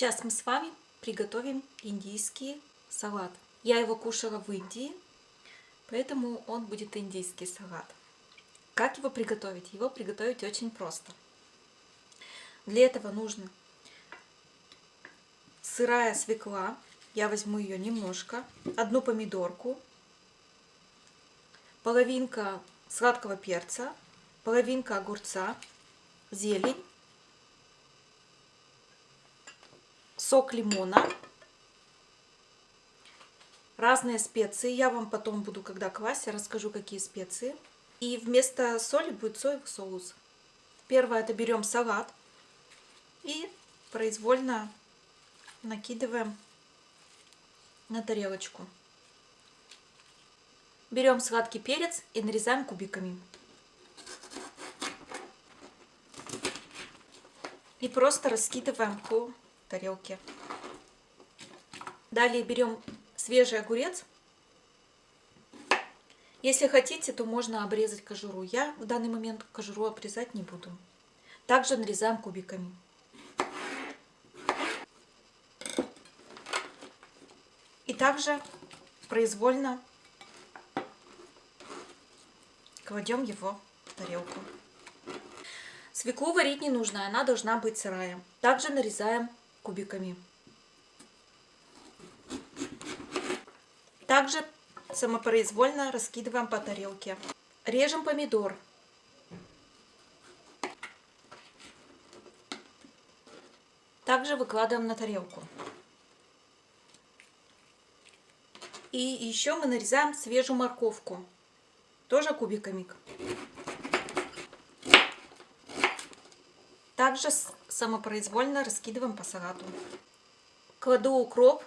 Сейчас мы с вами приготовим индийский салат. Я его кушала в Индии, поэтому он будет индийский салат. Как его приготовить? Его приготовить очень просто. Для этого нужно сырая свекла, я возьму ее немножко, одну помидорку, половинка сладкого перца, половинка огурца, зелень, сок лимона, разные специи. Я вам потом буду, когда класть, я расскажу, какие специи. И вместо соли будет соевый соус. Первое, это берем салат и произвольно накидываем на тарелочку. Берем сладкий перец и нарезаем кубиками. И просто раскидываем по тарелке. Далее берем свежий огурец. Если хотите, то можно обрезать кожуру. Я в данный момент кожуру обрезать не буду. Также нарезаем кубиками. И также произвольно кладем его в тарелку. Свеклу варить не нужно, она должна быть сырая. Также нарезаем кубиками. Также самопроизвольно раскидываем по тарелке. Режем помидор. Также выкладываем на тарелку. И еще мы нарезаем свежую морковку. Тоже кубиками. Также самопроизвольно раскидываем по салату. Кладу укроп.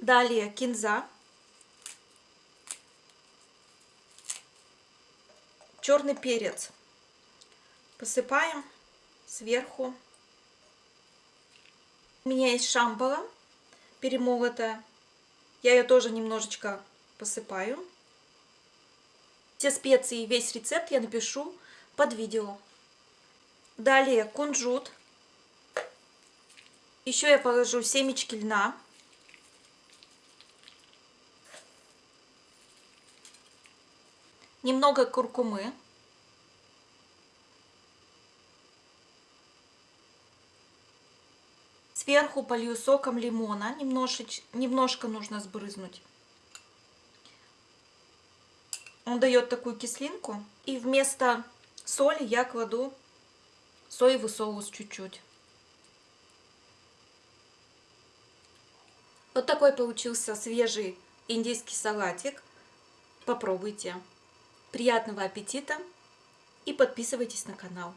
Далее кинза. Черный перец. Посыпаем сверху у меня есть шамбала перемолотая. Я ее тоже немножечко посыпаю. Все специи весь рецепт я напишу под видео. Далее кунжут. Еще я положу семечки льна. Немного куркумы. Сверху полью соком лимона, немножечко, немножко нужно сбрызнуть. Он дает такую кислинку. И вместо соли я кладу соевый соус чуть-чуть. Вот такой получился свежий индийский салатик. Попробуйте. Приятного аппетита и подписывайтесь на канал.